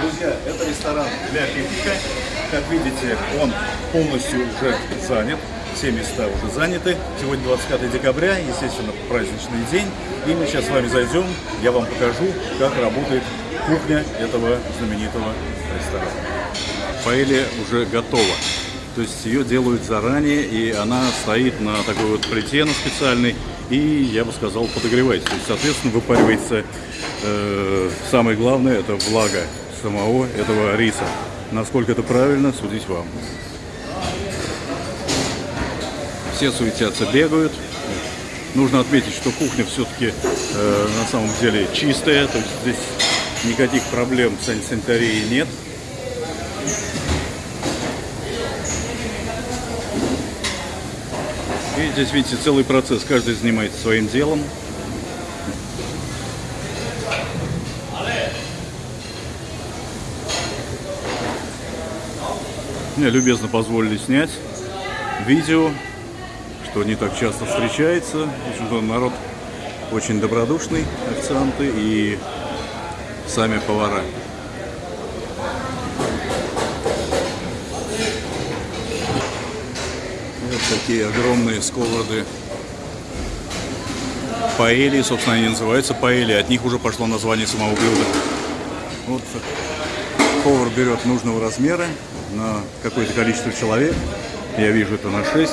Друзья, это ресторан для пикника. Как видите, он полностью уже занят. Все места уже заняты. Сегодня 25 декабря, естественно, праздничный день. И мы сейчас с вами зайдем, я вам покажу, как работает кухня этого знаменитого ресторана. Паэлья уже готова. То есть ее делают заранее, и она стоит на такой вот плите на специальной, и, я бы сказал, подогревается. То есть, соответственно, выпаривается э, самое главное, это влага самого этого риса. Насколько это правильно, судить вам. Все суетятся, бегают. Нужно отметить, что кухня все-таки э, на самом деле чистая, то есть здесь никаких проблем с санитарией нет. И здесь, видите, целый процесс. Каждый занимается своим делом. Мне любезно позволили снять видео, что не так часто встречается. Общем-то, народ очень добродушный, официанты и сами повара. Вот такие огромные сковороды паэли, собственно, они называются паэли. От них уже пошло название самого блюда. Вот повар берет нужного размера на какое-то количество человек. Я вижу это на 6.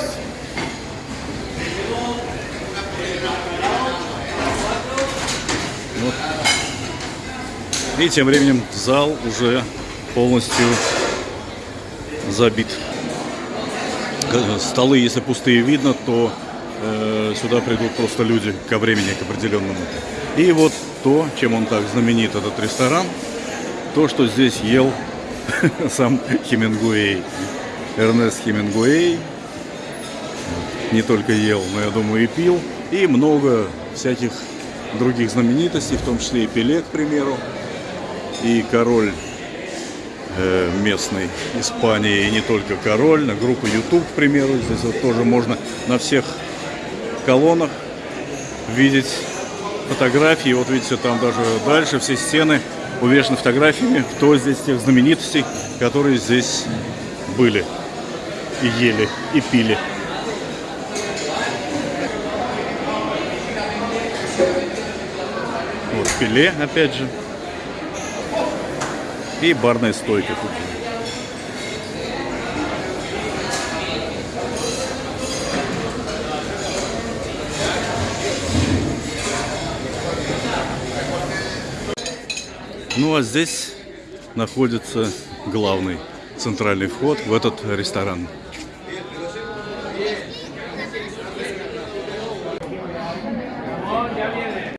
Вот. И тем временем зал уже полностью забит. Столы, если пустые видно, то э, сюда придут просто люди ко времени, к определенному. И вот то, чем он так знаменит, этот ресторан, то, что здесь ел сам Хемингуэй. Эрнест Хемингуэй не только ел, но, я думаю, и пил. И много всяких других знаменитостей, в том числе и Пеле, к примеру, и король э, местной Испании, и не только король, на группу YouTube, к примеру, здесь вот тоже можно на всех колоннах видеть фотографии. Вот видите, там даже дальше все стены увешаны фотографиями, кто здесь тех знаменитостей, которые здесь были и ели, и пили. Вот пиле, опять же. И барная стойка тут. Ну а здесь находится главный центральный вход в этот ресторан.